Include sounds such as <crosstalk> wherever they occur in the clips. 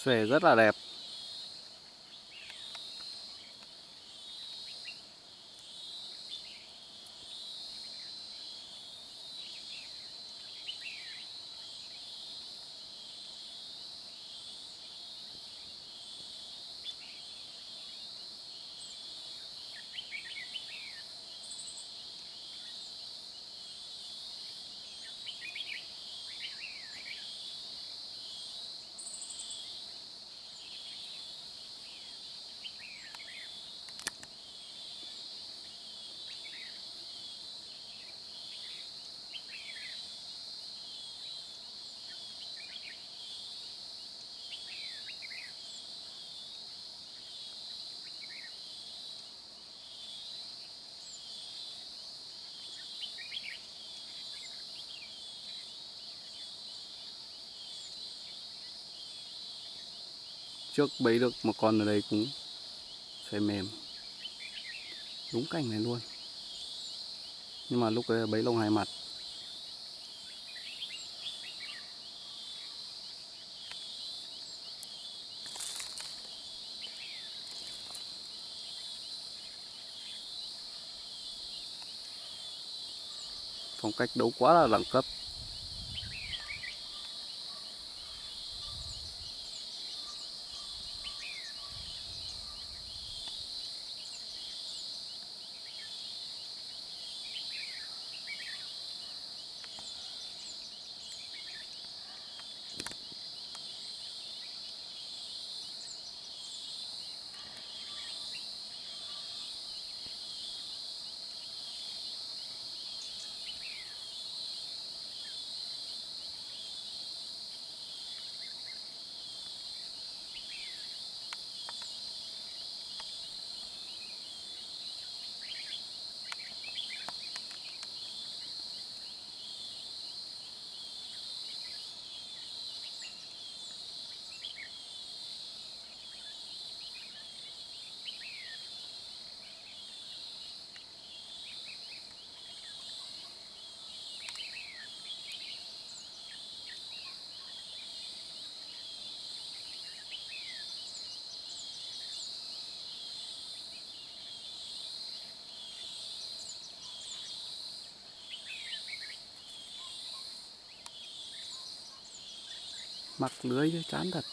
xòe rất là đẹp. Trước bấy được một con ở đây cũng xoay mềm. Đúng cảnh này luôn. Nhưng mà lúc đấy bấy lông hai mặt. Phong cách đấu quá là đẳng cấp. Mặc lưới chán thật.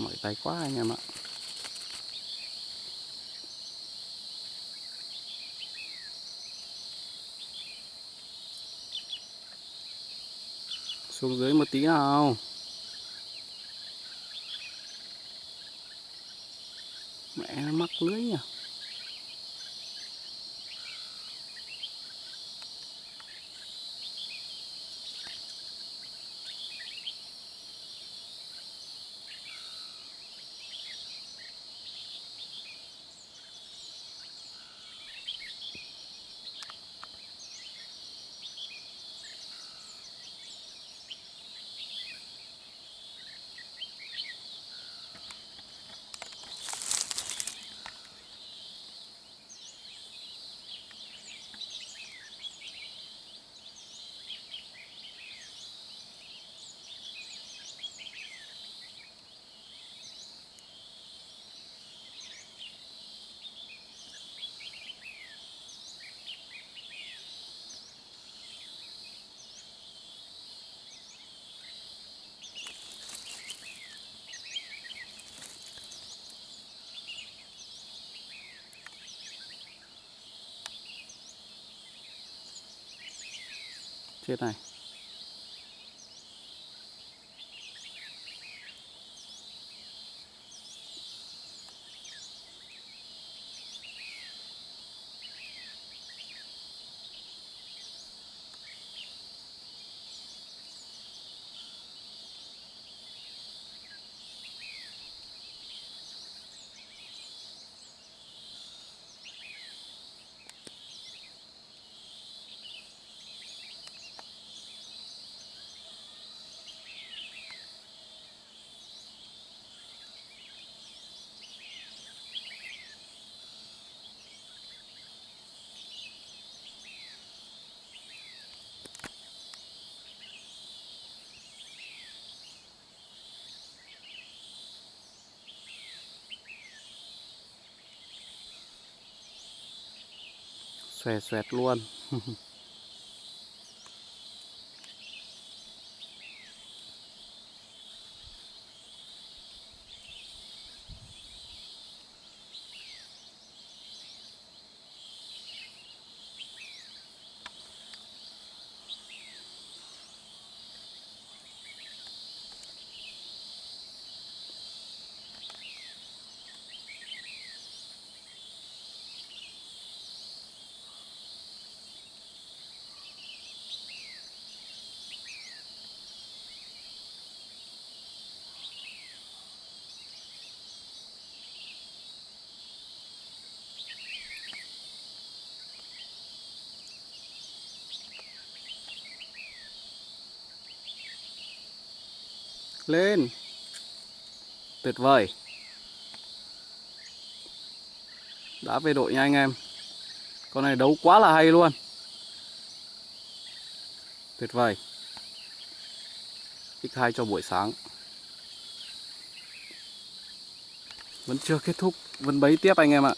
Mỏi tay quá anh em ạ. Xuống dưới một tí nào. Mẹ nó mắc lưới nhỉ? Chết này xòe xoẹt luôn. <laughs> lên. Tuyệt vời. Đã về đội nha anh em. Con này đấu quá là hay luôn. Tuyệt vời. X2 cho buổi sáng. Vẫn chưa kết thúc. Vẫn bấy tiếp anh em ạ.